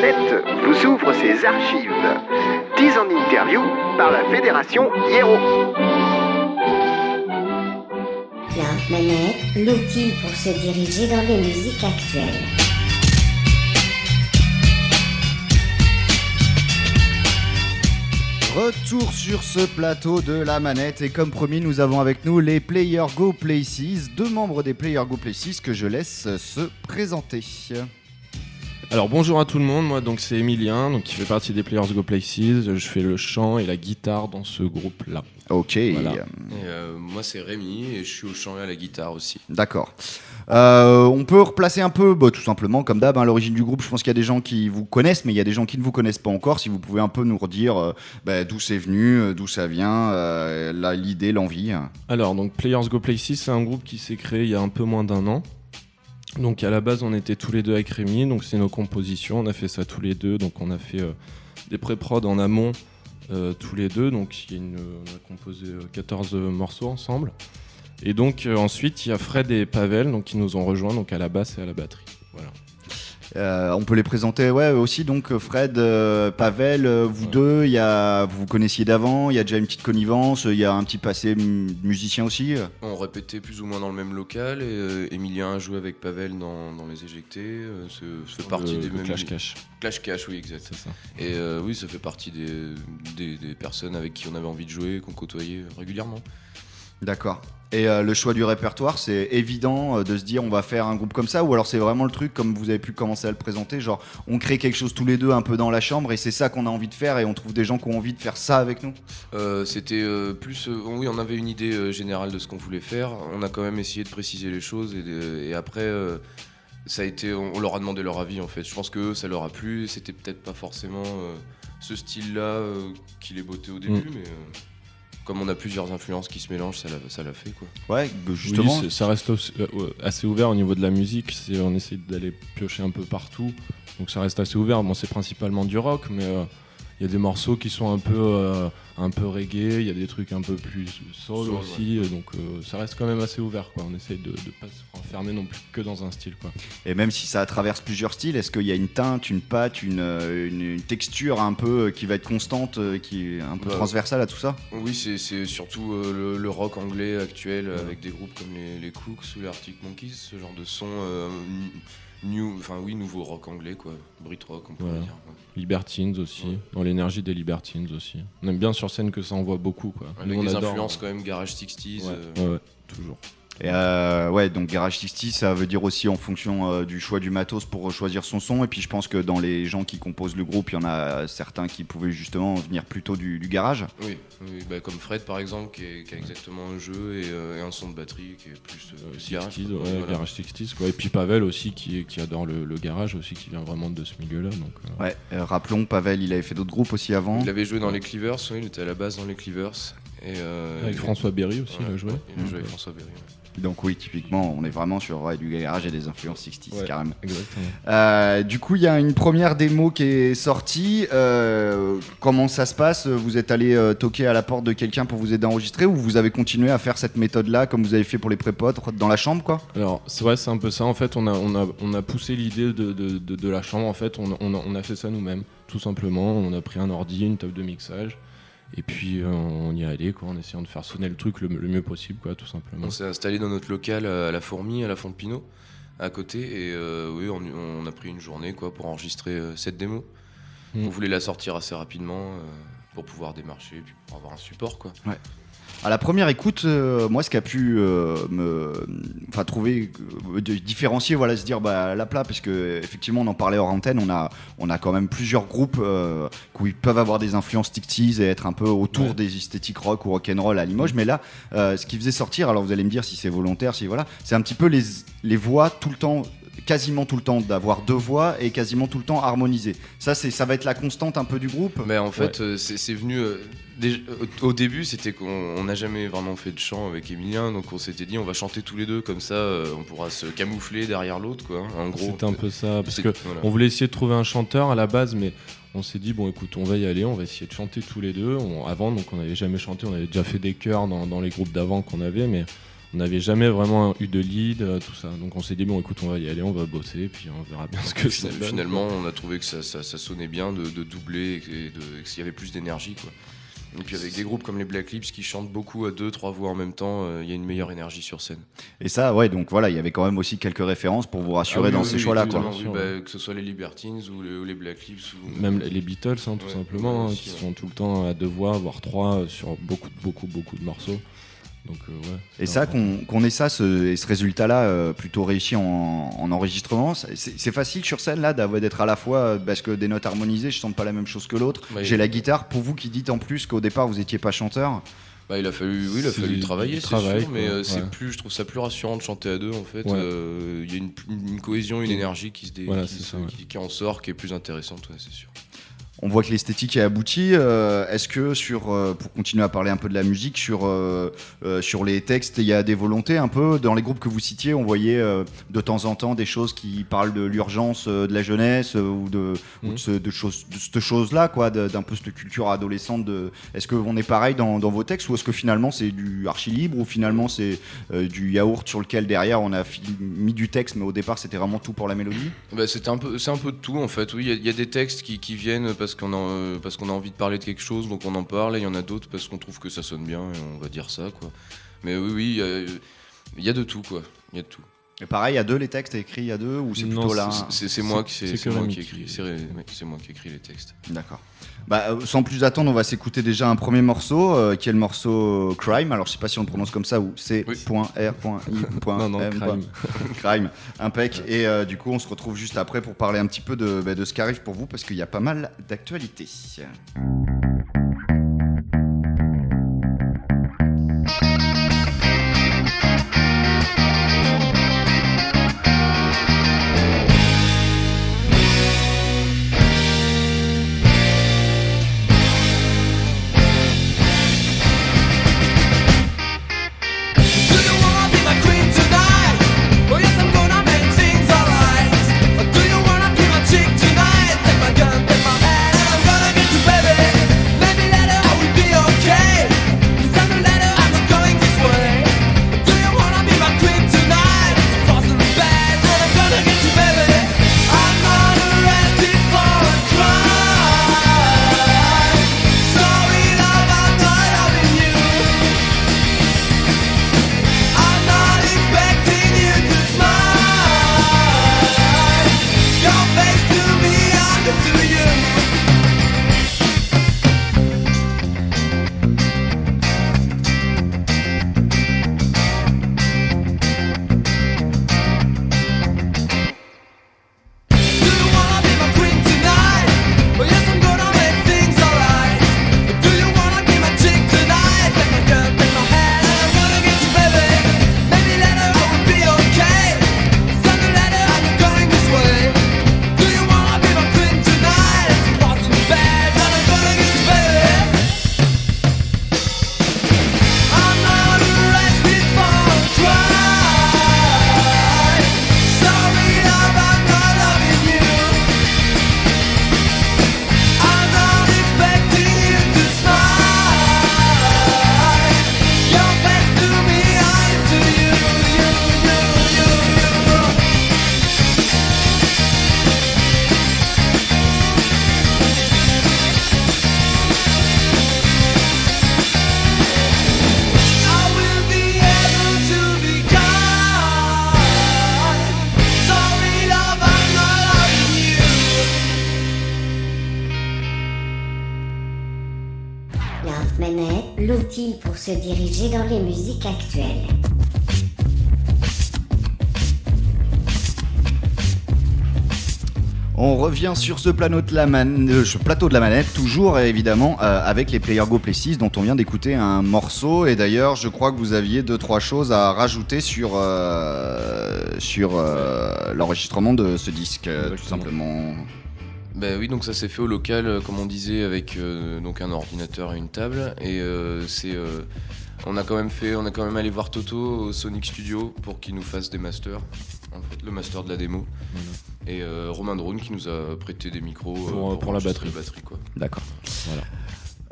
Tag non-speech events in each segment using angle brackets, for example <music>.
manette vous ouvre ses archives. 10 en interview par la Fédération Hiero. La manette, l'outil pour se diriger dans les musiques actuelles. Retour sur ce plateau de la manette et comme promis nous avons avec nous les Player Go Places, deux membres des Player Go Places que je laisse se présenter. Alors bonjour à tout le monde, moi donc c'est Emilien, donc qui fait partie des Players Go Places. Je fais le chant et la guitare dans ce groupe-là. Ok, Voilà. Et, euh, moi c'est Rémi et je suis au chant et à la guitare aussi. d'accord. Euh, on peut replacer un peu, bah, tout simplement comme d'hab, hein, l'origine du groupe. Je pense qu'il y a des gens qui vous connaissent, mais il y a des gens qui ne vous connaissent pas encore. Si vous pouvez un peu nous redire euh, bah, d'où c'est venu, euh, d'où ça vient, euh, la- l'idée, l'envie. Alors donc Players Go Places, c'est un groupe qui s'est créé il y a un peu moins d'un an. Donc à la base on était tous les deux avec Rémi, donc c'est nos compositions, on a fait ça tous les deux, donc on a fait euh, des pré-prod en amont euh, tous les deux, donc on a composé euh, 14 morceaux ensemble. Et donc euh, ensuite il y a Fred et Pavel donc, qui nous ont rejoints donc à la basse et à la batterie. Euh, on peut les présenter, ouais, aussi. Donc euh, Fred, euh, Pavel, euh, vous Ouais. deux, il y a, vous vous connaissiez d'avant. Il y a déjà une petite connivence. Il y a un petit passé mu- musicien aussi. On répétait plus ou moins dans le même local et euh, Emilien a joué avec Pavel dans, dans Les Éjectés. euh, ça ça fait partie Le- des le mêmes. Clash Cash, Clash Cash, oui, exact. ça. Et euh, oui, ça fait partie des, des, des personnes avec qui on avait envie de jouer, qu'on côtoyait régulièrement. D'accord. Et euh, le choix du répertoire, c'est évident euh, de se dire on va faire un groupe comme ça, ou alors c'est vraiment le truc comme vous avez pu commencer à le présenter, genre on crée quelque chose tous les deux un peu dans la chambre et c'est ça qu'on a envie de faire et on trouve des gens qui ont envie de faire ça avec nous. Euh, C'était euh, plus. euh, oui, on avait une idée euh, générale de ce qu'on voulait faire. On a quand même essayé de préciser les choses et, après. euh, ça a été, on on leur a demandé leur avis en fait. Je pense que eux, ça leur a plu. C'était peut-être pas forcément euh, ce style-là euh, qui les bottait au début, Mm. mais euh, comme on a plusieurs influences qui se mélangent, ça l'a, ça l'a fait quoi. Ouais, bah, justement. Oui, ça reste euh, assez ouvert au niveau de la musique. C'est, on essaie d'aller piocher un peu partout. Donc ça reste assez ouvert. Bon, c'est principalement du rock, mais euh, il y a des morceaux qui sont un peu, euh, un peu reggae. Il y a des trucs un peu plus soul, Soul, aussi. Donc euh, ça reste quand même assez ouvert. Quoi. On essaie de ne pas se renfermer non plus que dans un style. Quoi. Et même si ça traverse plusieurs styles, est-ce qu'il y a une teinte, une patte, une, euh, une- une texture un peu euh, qui va être constante, euh, qui est un peu Bah, transversale à tout ça? Oui, c'est, c'est surtout euh, le, le rock anglais actuel euh, avec des groupes comme les, les Cooks ou les Arctic Monkeys, ce genre de son euh, new, enfin oui, nouveau rock anglais quoi, Brit rock on pourrait Voilà. dire. ouais. Libertines aussi. Ouais. Dans l'énergie des Libertines aussi. On aime bien sur scène que ça envoie beaucoup. Quoi. Avec Nous, on des adore, influences quand même garage 60s. Ouais, euh, ouais, ouais, toujours. Et euh, ouais, donc Garage 60, ça veut dire aussi en fonction euh, du choix du matos pour choisir son son. Et puis je pense que dans les gens qui composent le groupe, il y en a certains qui pouvaient justement venir plutôt du, du garage. Oui, oui, bah, comme Fred par exemple, qui, est- qui a exactement un jeu et, euh, et un son de batterie qui est plus garage, 60s, quoi. ouais, Voilà. Garage 60s, quoi. Et puis Pavel aussi, qui, qui adore le, le garage aussi, qui vient vraiment de ce milieu-là. Donc, euh, Ouais, euh, rappelons, Pavel, il avait fait d'autres groupes aussi avant. Il avait joué dans les Cleavers, oui, il était à la base dans les Cleavers. Et, euh, Avec François Berry aussi, ouais, il a joué. Il a joué avec François Berry. ouais. Donc oui, typiquement, on est vraiment sur ouais, du garage et des influences 60 Ouais. carrément. Exactement. Euh, du coup, il y a une première démo qui est sortie. Euh, comment ça se passe? Vous êtes allé euh, toquer à la porte de quelqu'un pour vous aider à enregistrer ou vous avez continué à faire cette méthode-là comme vous avez fait pour les prépotes dans la chambre, quoi? Alors, c'est vrai, c'est un peu ça. En fait, on a, on a, on a poussé l'idée de, de, de- de la chambre. En fait, on, a- on a, on a fait ça nous-mêmes, tout simplement. On a pris un ordi, une table de mixage. Et puis, euh, on y est allé, quoi, en essayant de faire sonner le truc le, le mieux possible, quoi, tout simplement. On s'est installé dans notre local euh, à la Fourmi, à la Font de Pinot, à côté. Et euh, oui, on, on a pris une journée quoi, pour enregistrer euh, cette démo. Mm. On voulait la sortir assez rapidement euh, pour pouvoir démarcher et puis pour avoir un support. Quoi. À la première écoute, euh, moi, ce qui a pu euh, me, enfin, trouver, euh, de différencier, voilà, se dire, bah, la plat, parce que effectivement, on en parlait hors antenne, on a, on a quand même plusieurs groupes euh, qui peuvent avoir des influences 60s et être un peu autour des esthétiques rock ou rock'n'roll à Limoges. Mais là, euh, ce qui faisait sortir, alors vous allez me dire si c'est volontaire, si voilà, c'est un petit peu les, les voix tout le temps quasiment tout le temps d'avoir deux voix et quasiment tout le temps harmonisées. Ça c'est ça va être la constante un peu du groupe. Mais en fait, euh, c'est c'est venu. euh, déjà- au, début, c'était qu'on on n'a jamais vraiment fait de chant avec Emilien, donc on s'était dit on va chanter tous les deux, comme ça euh, on pourra se camoufler derrière l'autre. quoi. hein, En gros, C'était un peu ça, parce que voilà. on voulait essayer de trouver un chanteur à la base, mais on s'est dit bon écoute, on va y aller, on va essayer de chanter tous les deux. On- avant, donc on n'avait jamais chanté, on avait déjà fait des chœurs dans, dans les groupes d'avant qu'on avait, mais on n'avait jamais vraiment eu de lead, euh, tout ça. Donc on s'est dit, bon, écoute, on va y aller, on va bosser, puis on verra bien ce que ça donne. Finalement, on a trouvé que ça, ça- ça sonnait bien de, de doubler et, de, et qu'il y avait plus d'énergie. quoi. Et puis avec des groupes comme les Black Lips qui chantent beaucoup à deux, trois voix en même temps, euh, il y a une meilleure énergie sur scène. Et ça, ouais, donc voilà, il y avait quand même aussi quelques références pour vous rassurer Ah oui, dans oui, ces oui, choix-là, quoi. bah, que ce soit les Libertines ou les, ou les Black Lips. Ou... Même les Beatles, hein, tout Ouais, simplement, ouais, hein, aussi, qui ouais. sont tout le temps à deux voix, voire trois, sur beaucoup, beaucoup, beaucoup de morceaux. Donc, euh, ouais. Et ça, qu'on ait ça, ce, et ce résultat-là euh, plutôt réussi en, en enregistrement, c'est facile sur scène là d'être à la fois euh, parce que des notes harmonisées, je sens pas la même chose que l'autre. Ouais, J'ai il- la guitare. Pour vous qui dites en plus qu'au départ vous étiez pas chanteur, Bah, il a fallu, oui, il a fallu travailler, c'est sûr, mais c'est plus, je trouve ça plus rassurant de chanter à deux en fait. Ouais. Euh, Il y a une, une cohésion, une énergie qui se dé- Voilà, qui, ça, en sort, qui est plus intéressante, c'est sûr. On voit que l'esthétique est aboutie. Euh, Est-ce que sur, euh, pour continuer à parler un peu de la musique, sur euh, euh, sur les textes, il y a des volontés un peu dans les groupes que vous citiez, on voyait euh, de temps en temps des choses qui parlent de l'urgence euh, de la jeunesse euh, ou de, ou de, Mhm. ce- de choses, de cette chose-là, quoi, d'un peu cette culture adolescente. De... Est-ce que on est pareil dans, dans vos textes ou est-ce que finalement c'est du archi libre ou finalement c'est euh, du yaourt sur lequel derrière on a mis du texte, mais au départ c'était vraiment tout pour la mélodie? Bah, c'était un peu, c'est un peu de tout en fait. Oui, il y a- il y, a des textes qui, qui viennent parce qu'on a, euh, parce qu'on a envie de parler de quelque chose, donc on en parle. Et il y en a d'autres parce qu'on trouve que ça sonne bien et on va dire ça, quoi. Mais oui, oui, il y il y, a de tout, quoi. Il y a de tout. Et pareil, à deux les textes écrits à deux ou c'est Non, plutôt là C'est- moi qui, c'est moi qui écris. C'est ré- ouais, c'est moi qui écris les textes. D'accord. Bah, euh, sans plus attendre, on va s'écouter déjà un premier morceau, euh, qui est le morceau Crime. Alors, je sais pas si on le prononce comme ça ou C.R.I. <laughs> Non, non, Crime. <laughs> Crime. Impec. Et euh, du coup, on se retrouve juste après pour parler un petit peu de, bah, de ce qui arrive pour vous, parce qu'il y a pas mal d'actualités. Dans les musiques actuelles. On revient sur ce, plateau de la euh, ce plateau de la manette, toujours euh, évidemment euh, avec les Player Go Play 6 dont on vient d'écouter un morceau. Et d'ailleurs, je crois que vous aviez deux trois choses à rajouter sur euh, sur euh, l'enregistrement de ce disque, tout simplement. Ben oui, donc ça s'est fait au local, comme on disait, avec euh, donc un ordinateur et une table. Et euh, c'est, euh, on a quand même fait, on a quand même allé voir Toto au Sonic Studio pour qu'il nous fasse des masters, en fait, le master de la démo. Et euh, Romain Drone qui nous a prêté des micros Pour, euh, pour la batterie. la batterie quoi. D'accord. Voilà.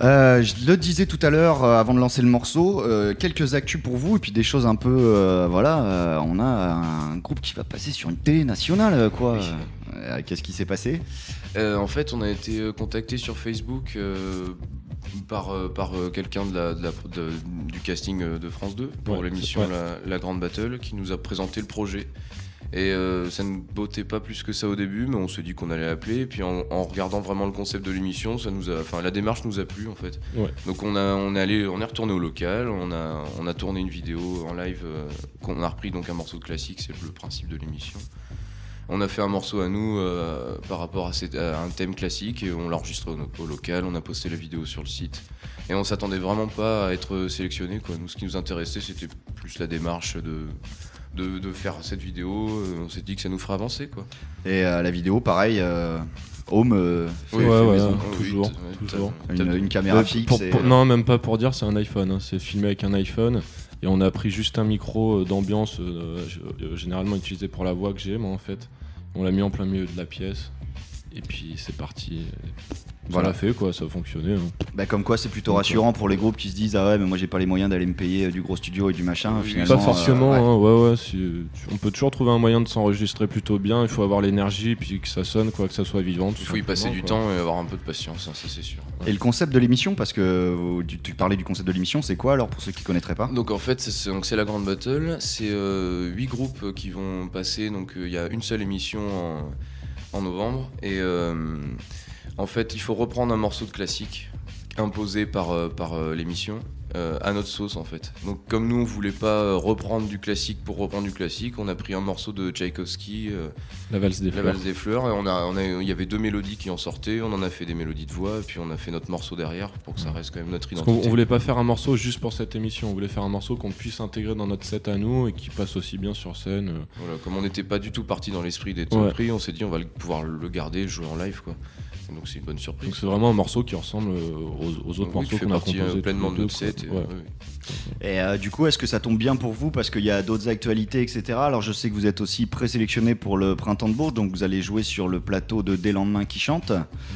Euh, je le disais tout à l'heure euh, avant de lancer le morceau, euh, quelques actus pour vous et puis des choses un peu, euh, voilà, euh, on a un groupe qui va passer sur une télé nationale, euh, quoi. Oui. Euh, Qu'est-ce qui s'est passé? Euh, en fait, on a été euh, contacté sur Facebook euh, par, euh, par euh, quelqu'un de la, de la- de- du casting euh, de France 2 pour Ouais, l'émission ouais. la, La Grande Battle qui nous a présenté le projet. Et euh, ça ne bottait pas plus que ça au début, mais on s'est dit qu'on allait appeler. Et puis en, en regardant vraiment le concept de l'émission, ça nous a, enfin la démarche nous a plu en fait. Ouais. Donc on a, on est allé, on est retourné au local, on a, on a tourné une vidéo en live euh, qu'on a repris donc un morceau de classique, c'est le principe de l'émission. On a fait un morceau à nous euh, par rapport à, cette- à un thème classique et on l'a enregistré au, au local, on a posté la vidéo sur le site. Et on s'attendait vraiment pas à être sélectionné. Quoi. Nous, ce qui nous intéressait, c'était plus la démarche de, de, de faire cette vidéo. Euh, On s'est dit que ça nous ferait avancer. Quoi. Et euh, la vidéo, pareil, euh, Home, euh, fait- Ouais, fait ouais, maison. ouais. toujours, toujours. Une, caméra fixe. pour- et, pour- non, même pas pour dire, c'est un iPhone. hein. C'est filmé avec un iPhone. Et on a pris juste un micro euh, d'ambiance, euh, euh, généralement utilisé pour la voix que j'ai, moi, en fait. On l'a mis en plein milieu de la pièce. Et puis c'est parti. Ça Voilà. l'a fait, quoi. Ça a fonctionné. hein. bah, comme quoi, c'est plutôt Donc, rassurant pour les groupes qui se disent Ah ouais, mais moi j'ai pas les moyens d'aller me payer euh, du gros studio et du machin. Oui, Finalement, Pas forcément, euh, ouais. hein, ouais, on peut toujours trouver un moyen de s'enregistrer plutôt bien. Il faut avoir l'énergie, puis que ça sonne, quoi, que ça soit vivant. tout Il faut y passer du quoi. temps et avoir un peu de patience, hein, ça c'est sûr. Et le concept de l'émission, parce que euh, tu, tu parlais du concept de l'émission, c'est quoi alors pour ceux qui connaîtraient pas? Donc en fait, c'est- la grande battle. C'est euh, huit groupes qui vont passer. Donc euh, il y a une seule émission en, novembre. Et euh, en fait, il faut reprendre un morceau de classique imposé par, euh, par euh, l'émission euh, à notre sauce en fait. Donc comme nous on voulait pas euh, reprendre du classique pour reprendre du classique, on a pris un morceau de Tchaïkovski, euh, La valse des La fleurs. valse des fleurs, et on a, on a, il y avait deux mélodies qui en sortaient, on en a fait des mélodies de voix, et puis on a fait notre morceau derrière pour que ça reste quand même notre Parce identité. qu'on on voulait pas faire un morceau juste pour cette émission, on voulait faire un morceau qu'on puisse intégrer dans notre set à nous et qui passe aussi bien sur scène. Voilà, comme on n'était pas du tout parti dans l'esprit d'être Ouais. surpris, on s'est dit on va le- pouvoir le garder, le jouer en live quoi. Donc c'est une bonne surprise. Donc c'est vraiment un morceau qui ressemble euh, aux, aux autres Oui, morceaux qu'on a partie, euh, composés pleinement de notre set. quoi. et- Ouais. euh, du coup, est-ce que ça tombe bien pour vous? Parce qu'il y a d'autres actualités, etc. Alors, je sais que vous êtes aussi présélectionné pour le Printemps de Bourges, donc vous allez jouer sur le plateau de Des Lendemains qui chantent.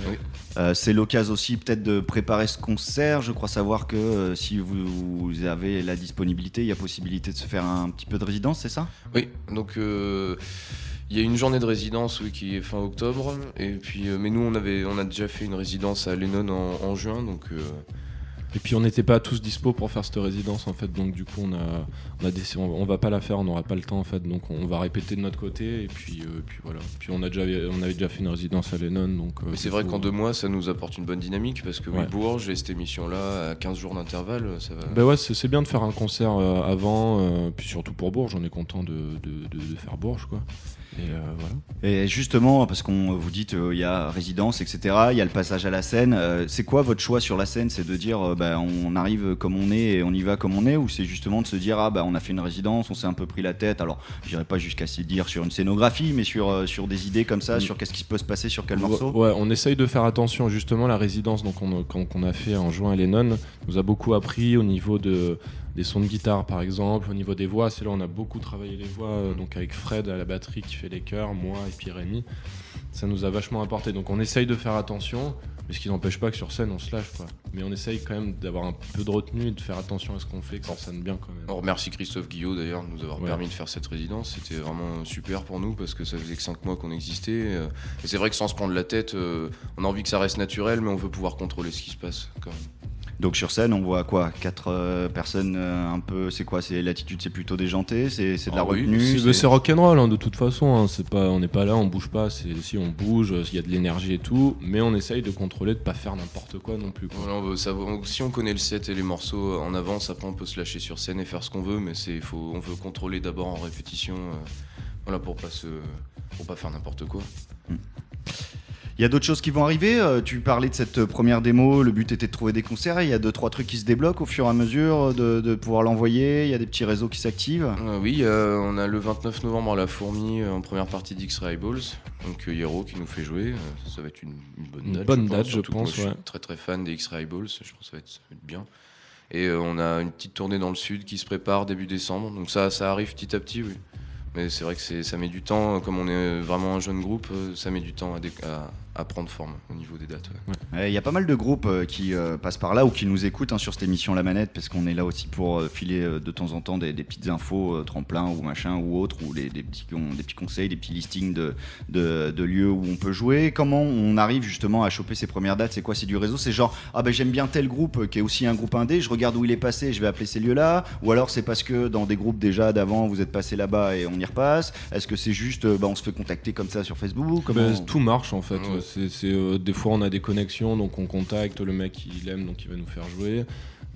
Oui. Euh, c'est l'occasion aussi peut-être de préparer ce concert. Je crois savoir que euh, si vous, vous avez la disponibilité, il y a possibilité de se faire un petit peu de résidence, c'est ça? Oui, donc euh, il y a une journée de résidence qui est fin octobre, et puis euh, mais nous on avait on a déjà fait une résidence à Lennon en, en juin, donc euh, Et puis on n'était pas tous dispo pour faire cette résidence en fait, donc du coup on a, on a décidé, on, on va pas la faire, on n'aura pas le temps en fait, donc on va répéter de notre côté et puis, euh, puis voilà. Puis on a déjà, on avait déjà fait une résidence à Lennon, donc. euh, Mais c'est vrai qu'en deux mois, ça nous apporte une bonne dynamique parce que oui. Bourges et cette émission-là, à 15 jours d'intervalle, ça va. Bah ouais, c'est c'est bien de faire un concert euh, avant, euh, puis surtout pour Bourges, on est content de, de, de- de faire Bourges quoi. Et euh, voilà. Et justement, parce qu'on vous dit il y a résidence, etc. Il y a le passage à la scène. euh, c'est quoi votre choix sur la scène? C'est de dire euh, bah, on arrive comme on est et on y va comme on est, ou c'est justement de se dire ah bah on a fait une résidence, on s'est un peu pris la tête. Alors, j'irai pas jusqu'à se dire sur une scénographie, mais sur euh, sur des idées comme ça, Mm. sur qu'est-ce qui peut se passer sur quel Ouais, morceau. Ouais, on essaye de faire attention justement la résidence donc on, qu'on qu'on a fait en juin à Lennon nous a beaucoup appris au niveau de des sons de guitare par exemple, au niveau des voix, c'est là où on a beaucoup travaillé les voix euh, donc avec Fred à la batterie qui fait les chœurs, moi et puis Rémi. Ça nous a vachement apporté donc on essaye de faire attention mais ce qui n'empêche pas que sur scène on se lâche quoi. Mais on essaye quand même d'avoir un peu de retenue et de faire attention à ce qu'on fait que ça sonne bien quand même. On remercie Christophe Guillot d'ailleurs de nous avoir Ouais. permis de faire cette résidence. C'était vraiment super pour nous parce que ça faisait que 5 mois qu'on existait. euh, Et c'est vrai que sans se prendre la tête, euh, on a envie que ça reste naturel, mais on veut pouvoir contrôler ce qui se passe quand même. Donc sur scène, on voit quoi? Quatre euh, personnes euh, un peu. C'est quoi? C'est l'attitude, c'est plutôt déjanté, c'est c'est de la Ah oui, retenue. C'est rock'n'roll hein, de toute façon, hein, c'est pas, on n'est pas là, on bouge pas, si on bouge, il y a de l'énergie et tout, mais on essaye de contrôler, de pas faire n'importe quoi non plus. quoi. Voilà, on veut savoir- si on connaît le set et les morceaux en avance, après on peut se lâcher sur scène et faire ce qu'on veut, mais c'est faut, on veut contrôler d'abord en répétition, euh, voilà pour pas se, pour pas faire n'importe quoi. Il y a d'autres choses qui vont arriver. euh, tu parlais de cette première démo. Le but était de trouver des concerts. Il y a deux trois trucs qui se débloquent au fur et à mesure de, de pouvoir l'envoyer. Il y a des petits réseaux qui s'activent. Euh, oui, euh, on a le 29 novembre à la Fourmi euh, en première partie d'X-Ray Balls, donc euh, Hero qui nous fait jouer. euh, ça va être une, une bonne Une date. bonne je pense, date, je pense, Je suis très très fan des X-Ray Balls. Je pense que ça va être, ça va être bien. Et euh, on a une petite tournée dans le sud qui se prépare début décembre. Donc ça, ça arrive petit à petit, oui. Mais c'est vrai que ça met du temps, comme on est vraiment un jeune groupe, euh, ça met du temps à, dé- à- à prendre forme au niveau des dates. ouais. Ouais, Il y a pas mal de groupes euh, qui euh, passent par là ou qui nous écoutent hein, sur cette émission La Manette parce qu'on est là aussi pour euh, filer euh, de temps en temps des, des petites infos, euh, tremplins ou machin ou autres, ou les- des, petits, con- des petits conseils, des petits listings de, de, de lieux où on peut jouer. Comment on arrive justement à choper ces premières dates? C'est quoi? C'est du réseau? C'est genre, ah ben j'aime bien tel groupe euh, qui est aussi un groupe indé, je regarde où il est passé, je vais appeler ces lieux-là. Ou alors c'est parce que dans des groupes déjà d'avant, vous êtes passé là-bas et on y repasse. Est-ce que c'est juste, euh, bah, on se fait contacter comme ça sur Facebook? Comment- Bah, tout marche en fait. Ouais. C'est, euh, des fois on a des connexions, donc on contacte le mec il aime, donc il va nous faire jouer.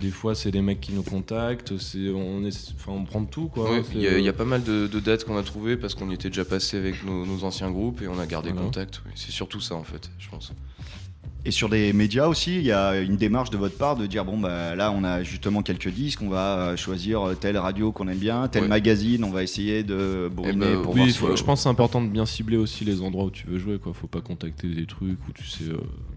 Des fois c'est des mecs qui nous contactent, c'est, on, est, enfin, on prend tout. Ouais, Il y, a- il y a euh, pas mal de, de dates qu'on a trouvées parce qu'on y était déjà passé avec nos, nos anciens groupes et on a gardé Voilà. contact. oui. C'est surtout ça en fait, je pense. Et sur des médias aussi, il y a une démarche de votre part de dire bon bah là on a justement quelques disques, on va euh, choisir euh, telle radio qu'on aime bien, tel Ouais. magazine, on va essayer de bourriner ben, pour oui, voir si- je pense que c'est important de bien cibler aussi les endroits où tu veux jouer. Quoi. Faut pas contacter des trucs où tu sais euh,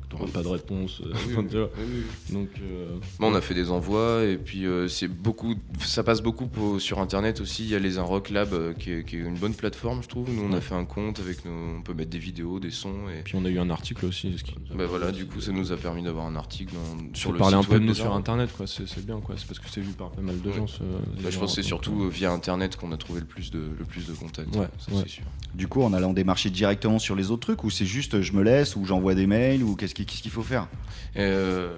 t'auras pas de réponse. euh, <laughs> Oui, tu vois. oui, oui. Donc euh, Bon, on a fait des envois et puis euh, c'est beaucoup, ça passe beaucoup pour- sur internet aussi. Il y a les Unrock Lab euh, qui, est, qui est une bonne plateforme, je trouve. Nous, on a fait un compte avec nos, on peut mettre des vidéos, des sons et puis on a eu un article aussi. ce qui bah voilà. Du coup, ça nous a permis d'avoir un article dans- sur le parler un peu de nous sur internet quoi. C'est, c'est bien quoi. C'est parce que c'est vu par pas mal de Ouais. gens. ce- Bah, je pense que c'est surtout euh, via internet qu'on a trouvé le plus de, le plus de contacts. Ouais, ça ouais. c'est sûr. Du coup en allant démarcher directement sur les autres trucs ou c'est juste je me laisse ou j'envoie des mails ou qu'est-ce qui- qu'est-ce qu'il faut faire? Euh,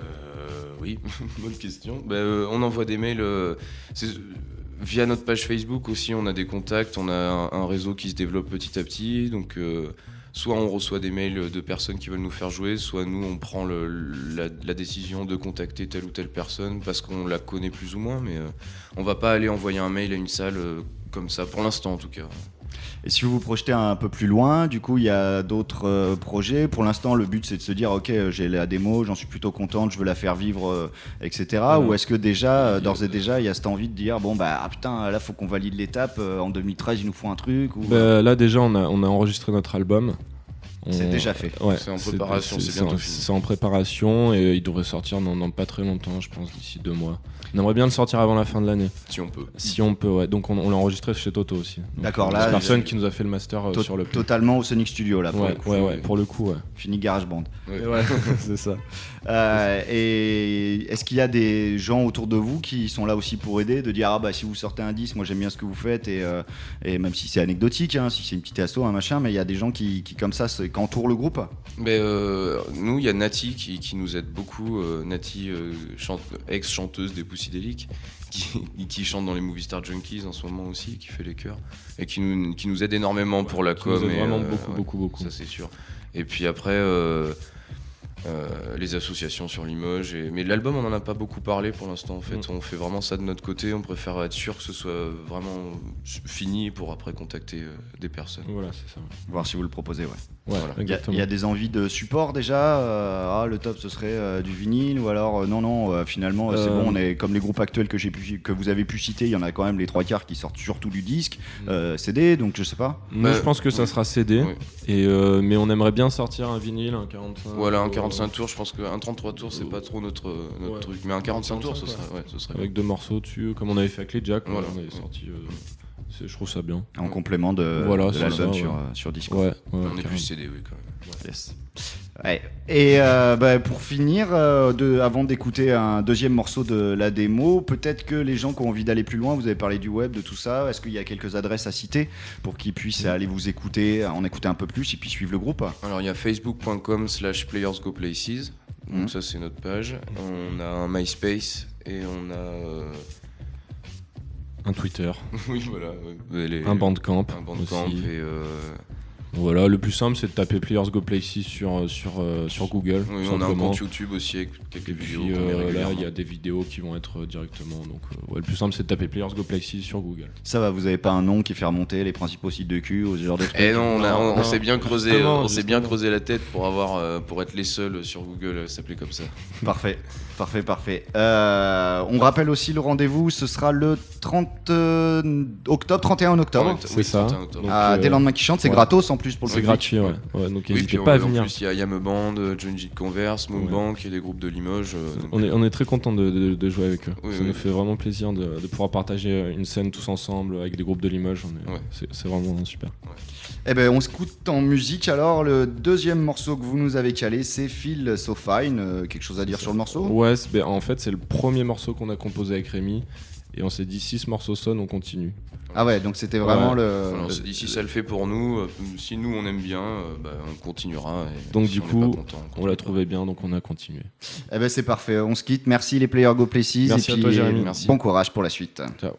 oui, <laughs> bonne question. Bah, euh, on envoie des mails. euh, via notre page Facebook aussi, on a des contacts, on a un, réseau qui se développe petit à petit. Donc, soit on reçoit des mails de personnes qui veulent nous faire jouer, soit nous, on prend la, la décision de contacter telle ou telle personne parce qu'on la connaît plus ou moins. Mais on va pas aller envoyer un mail à une salle comme ça, pour l'instant en tout cas. Et si vous vous projetez un peu plus loin, du coup il y a d'autres euh, projets. Pour l'instant le but c'est de se dire ok euh, j'ai la démo, j'en suis plutôt contente, je veux la faire vivre, euh, etc. Ou est-ce que déjà d'ores et déjà il y a cette envie de dire bon bah ah, putain là faut qu'on valide l'étape, en 2013 il nous faut un truc ou... Bah, là déjà on a, on a enregistré notre album. C'est On- déjà fait. Ouais, C'est en préparation, c'est bientôt en- fini. C'est en préparation et il devrait sortir dans, dans pas très longtemps, je pense, d'ici deux mois. On aimerait bien le sortir avant la fin de l'année, Si on peut. si on peut. Ouais. Donc on, on l'a enregistré chez Toto aussi. D'accord, là, c'est personne qui nous a fait le master euh, To- sur le. Totalement au Sonic Studio là. Pour Ouais, le coup. ouais, ouais, pour le coup, ouais. Fini GarageBand. Ouais. <laughs> c'est ça. Euh, et est-ce qu'il y a des gens autour de vous qui sont là aussi pour aider, de dire ah bah si vous sortez un 10, moi j'aime bien ce que vous faites et, euh, et même si c'est anecdotique, hein, si c'est une petite asso, un machin, mais il y a des gens qui, qui comme ça qui entourent le groupe. Mais euh, nous, il y a Nati qui, qui nous aide beaucoup. euh, Nati, euh, chante- ex-chanteuse des Poussydéliques, <laughs> qui, qui chante dans les Movie Star Junkies en ce moment aussi, qui fait les chœurs, et qui nous, qui nous aide énormément pour la Qui nous com. aide et, vraiment euh, beaucoup, ouais, beaucoup, beaucoup. Ça, c'est sûr. Et puis après, euh, euh, les associations sur Limoges. Et... Mais l'album, on n'en a pas beaucoup parlé pour l'instant. En fait, Mm. on fait vraiment ça de notre côté. On préfère être sûr que ce soit vraiment fini pour après contacter euh, des personnes. Voilà, c'est ça. Voir si vous le proposez, ouais. Ouais, Voilà. Il y, a- exactement. il y a des envies de support déjà. euh, ah, le top ce serait euh, du vinyle ou alors euh, non non euh, finalement euh, c'est bon on est comme les groupes actuels que j'ai pu que vous avez pu citer il y en a quand même les trois quarts qui sortent surtout du disque Mm. euh, CD donc je sais pas. Moi, je pense que ça oui. sera CD. Oui. Et euh, mais on aimerait bien sortir un vinyle, un 45. Voilà, un euh, 45 tours, je pense qu'un 33 tours, c'est pas trop notre, notre ouais. truc. Mais un 45 tours, ce 45, serait, ouais, ce serait Avec deux morceaux dessus, comme on avait fait avec les Jack. Voilà. On avait sorti. Je trouve ça bien. En complément de, Voilà, de l'album sur, ouais. euh, sur disque. Ouais, ouais, On est plus CD, oui, quand même. Yes. Ouais. Et euh, bah, pour finir, euh, de, avant d'écouter un deuxième morceau de la démo, peut-être que les gens qui ont envie d'aller plus loin, vous avez parlé du web, de tout ça, est-ce qu'il y a quelques adresses à citer pour qu'ils puissent aller vous écouter, en écouter un peu plus et puis suivre le groupe? Alors, il y a facebook.com slash playersgoplaces. Donc, Mhm. ça, c'est notre page. On a un MySpace et on a. euh, Un Twitter, <laughs> oui, voilà. ouais, les- un Bandcamp. Un bandcamp aussi. et. Euh, Voilà, le plus simple c'est de taper Players Go Places sur, euh, sur, euh, sur Google. Oui, on a un compte YouTube aussi avec quelques Et vidéos. puis euh, là, il y a des vidéos qui vont être euh, directement. Donc, euh, ouais, le plus simple, c'est de taper Players Go Places sur Google. Ça va, vous avez pas un nom qui fait remonter les principaux sites de cul ou ce genre de trucs Eh non, on, a- on- s'est bien creusé, justement, on s'est bien justement. creusé la tête pour avoir, euh, pour être les seuls sur Google à s'appeler comme ça. Parfait, parfait, parfait. Euh, on rappelle aussi le rendez-vous, ce sera le 30 euh, octobre, 31 octobre. Oui, C'est ça. 31 octobre. Donc, à euh, Des lendemains qui chantent, c'est ouais. gratos en plus pour le C'est gratuit, ouais. Ouais, donc n'hésitez pas à en venir. plus, il y a Yam Band, Junji Converse, Moonbank et les groupes de Limoges. euh, donc, On est, on est très content de, de- de jouer avec eux. Oui, ça oui. nous fait vraiment plaisir de, de pouvoir partager une scène tous ensemble avec des groupes de Limoges. On est- Ouais. C'est c'est vraiment super. Eh ben, on s'écoute en musique alors. Le deuxième morceau que vous nous avez calé, c'est Feel So Fine. Euh, quelque chose à dire sur le morceau? Ouais, ben, en fait, c'est le premier morceau qu'on a composé avec Rémi. Et on s'est dit, si ce morceau sonne, on continue. Ah ouais, donc c'était vraiment Ouais. le. on s'est dit, si ça le fait pour nous, euh, si nous on aime bien, euh, bah, on continuera. et Donc, si du on coup, content, On l'a trouvé bien, donc on a continué. Eh ben, c'est parfait. On se quitte. Merci les Players Go Places. Merci et à puis, toi, Jérémy. Merci. Bon courage pour la suite. Ciao.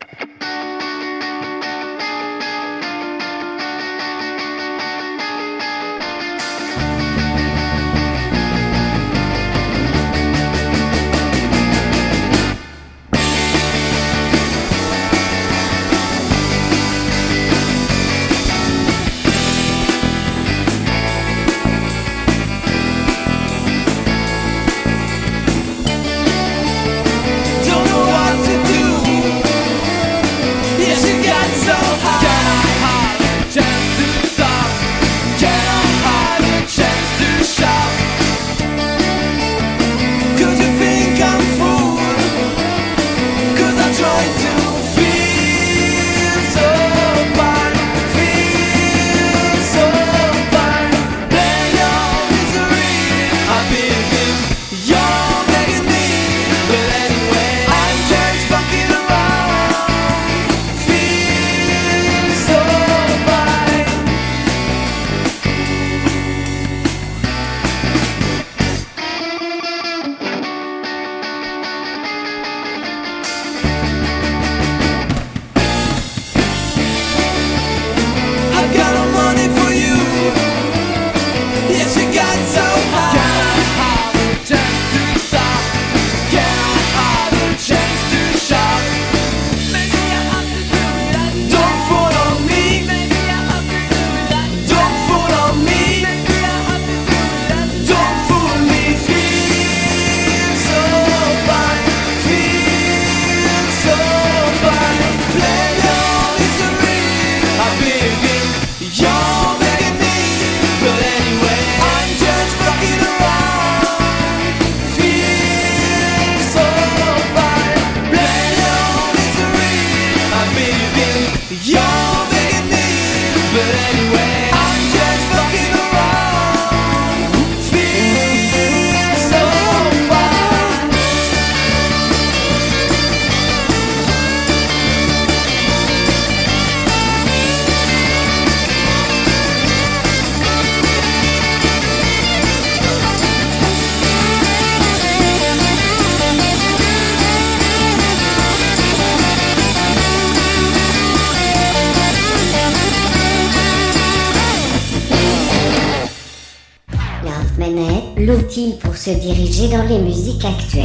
Diriger dans les musiques actuelles.